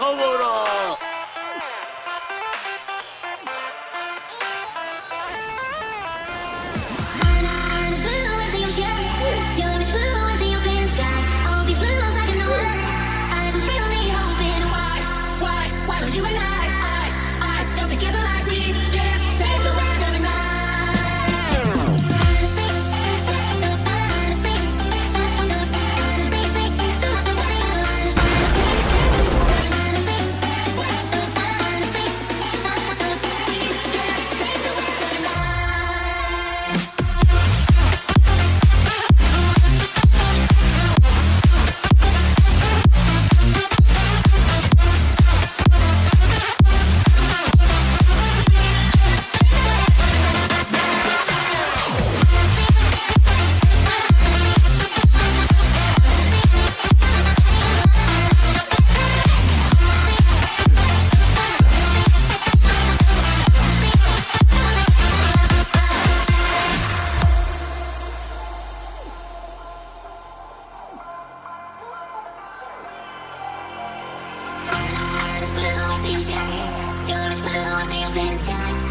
Tavora.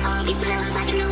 All these blues I can know